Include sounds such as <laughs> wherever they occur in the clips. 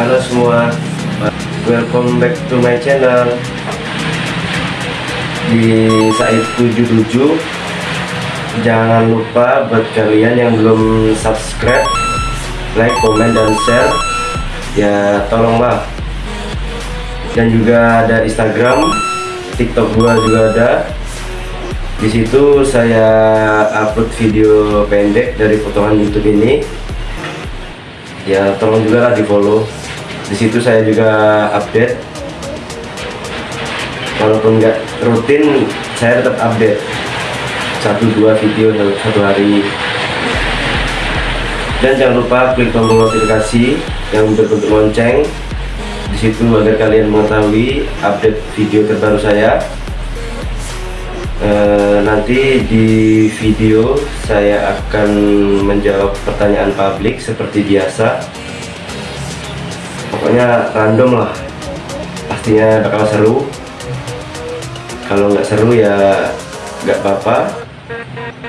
semua. Welcome back to my channel. Di Said 77 Jangan lupa buat kalian yang belum subscribe Like, comment, dan share. Ya tolonglah. Dan juga ada Instagram TikTok gua juga ada. Di situ saya upload video pendek dari potongan YouTube ini. Ya tolong juga lah di follow di situ saya juga update. Walaupun nggak rutin saya tetap update. Satu dua video dalam satu hari. Dan jangan lupa klik tombol notifikasi yang berbentuk lonceng. Di situ agar kalian mengetahui update video terbaru saya. E, nanti di video saya akan menjawab pertanyaan publik seperti biasa pokoknya random lah. Pastinya bakal seru. Kalau nggak seru ya nggak apa-apa.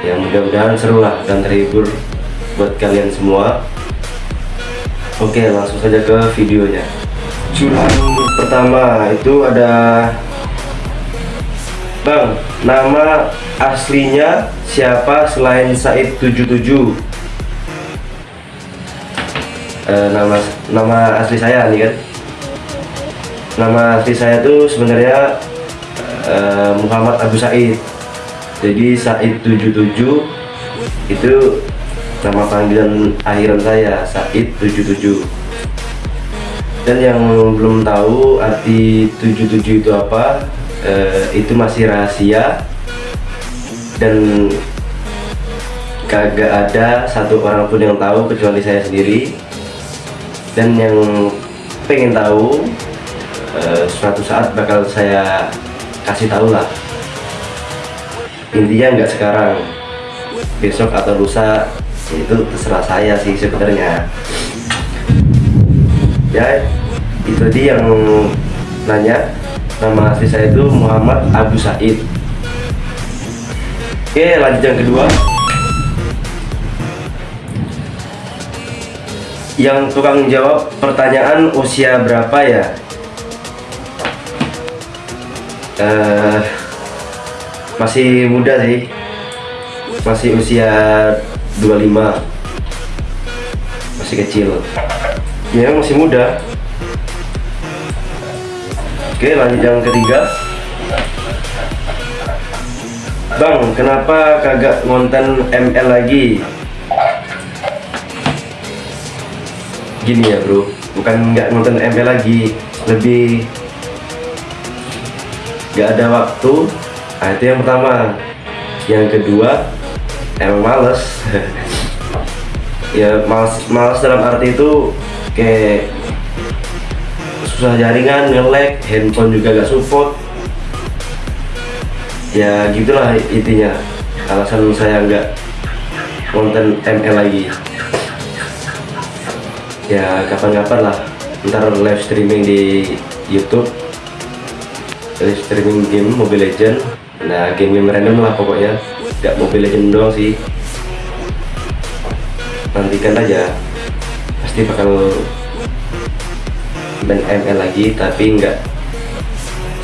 Ya mudah-mudahan seru lah dan terhibur buat kalian semua. Oke langsung saja ke videonya. Curan pertama itu ada Bang nama aslinya siapa selain Said 77 uh, nama nama asli saya nih kan? Nama asli saya tuh sebenarnya uh, Muhammad Abu Said. Jadi Said 77 itu nama panggilan akhiran saya Said 77 dan yang belum tahu arti 77 itu apa uh, itu masih rahasia dan kagak ada satu orang pun yang tahu kecuali saya sendiri dan yang pengen tahu uh, suatu saat bakal saya kasih tahu lah. Intinya nggak sekarang. Besok atau lusa itu terserah saya sih sebenarnya. Ya itu tadi yang nanya nama asli saya itu Muhammad Abu Said. Oke lanjut yang kedua yang tukang jawab pertanyaan usia berapa ya? Uh, masih muda sih. Masih usia 25 masih kecil. Ya masih muda. Oke lanjut yang ketiga. Bang kenapa kagak ngonten ML lagi gini ya bro. Bukan nggak nonton ML lagi. Lebih nggak ada waktu. Nah itu yang pertama. Yang kedua emang males. <laughs> Ya males males dalam arti itu kayak susah jaringan ngelek handphone juga gak support. Ya gitulah intinya. Alasan saya nggak konten ML lagi ya kapan-kapan lah. Ntar live streaming di YouTube. Live streaming game Mobile Legend. Nah game-game random lah pokoknya. Gak Mobile Legend doang sih. Nantikan aja. Pasti bakal main ML lagi tapi nggak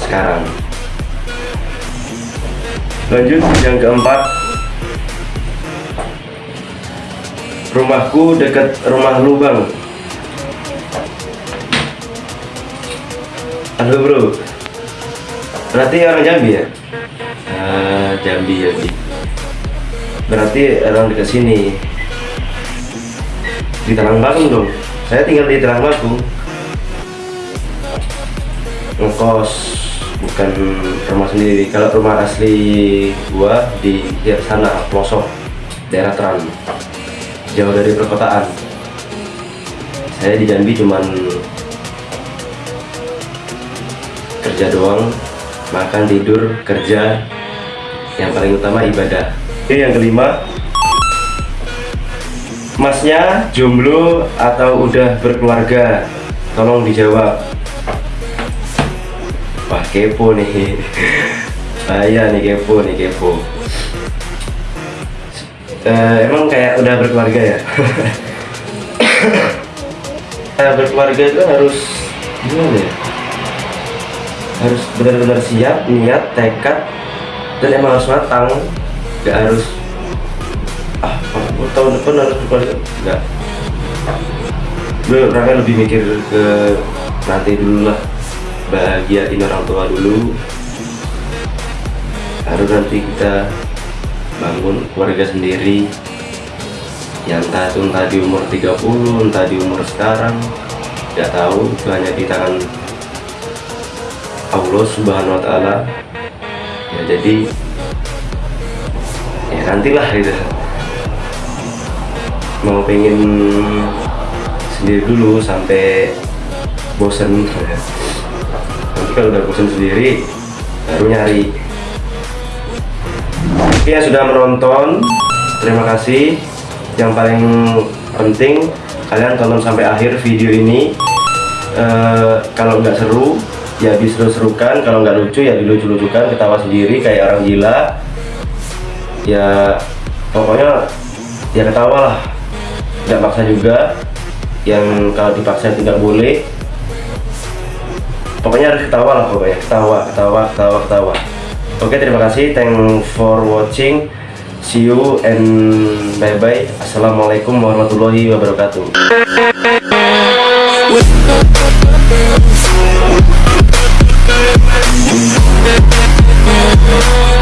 sekarang. Lanjut yang keempat. Rumahku dekat rumah lubang Halo bro. Berarti orang Jambi ya? Ah, Jambi Jambi. Berarti orang dekat sini. Di Talang Bakung dong. Saya tinggal di Talang Bakung Ngekos Bukan rumah sendiri. Kalau rumah asli gua di ya, sana pelosok Daerah Teran Jauh dari perkotaan. Saya di Jambi cuman kerja doang makan tidur kerja. Yang paling utama ibadah. Oke yang kelima. Masnya jomblo atau udah berkeluarga? Tolong dijawab. Wah kepo nih. <laughs> Saya nih kepo nih kepo. Uh, emang kayak udah berkeluarga ya? <laughs> Berkeluarga itu harus gimana ya harus benar-benar siap niat tekad dan emang harus matang. Nggak harus ah tahun depan harus berkeluarga nggak. Gue orangnya lebih mikir ke nanti dulu lah bahagiain orang tua dulu. Baru nanti kita bangun keluarga sendiri. Yang entah itu entah di umur 30 entah di umur sekarang nggak tahu itu hanya di tangan Allah subhanahu wa ta'ala. Ya jadi ya nantilah gitu. Mau pengen sendiri dulu sampai bosen nanti kalau udah bosen sendiri baru nyari. Oke yang sudah menonton terima kasih. Yang paling penting kalian tonton sampai akhir video ini. Eh, kalau nggak seru ya diseru-serukan. Kalau nggak lucu ya dilucu-lucukan ketawa sendiri kayak orang gila. Ya pokoknya ya ketawa lah. Tidak maksa juga. Yang kalau dipaksa tidak boleh. Pokoknya harus ketawa lah pokoknya. Ketawa ketawa ketawa ketawa. Oke terima kasih. Thank for watching. See you and bye bye assalamualaikum warahmatullahi wabarakatuh Yeah.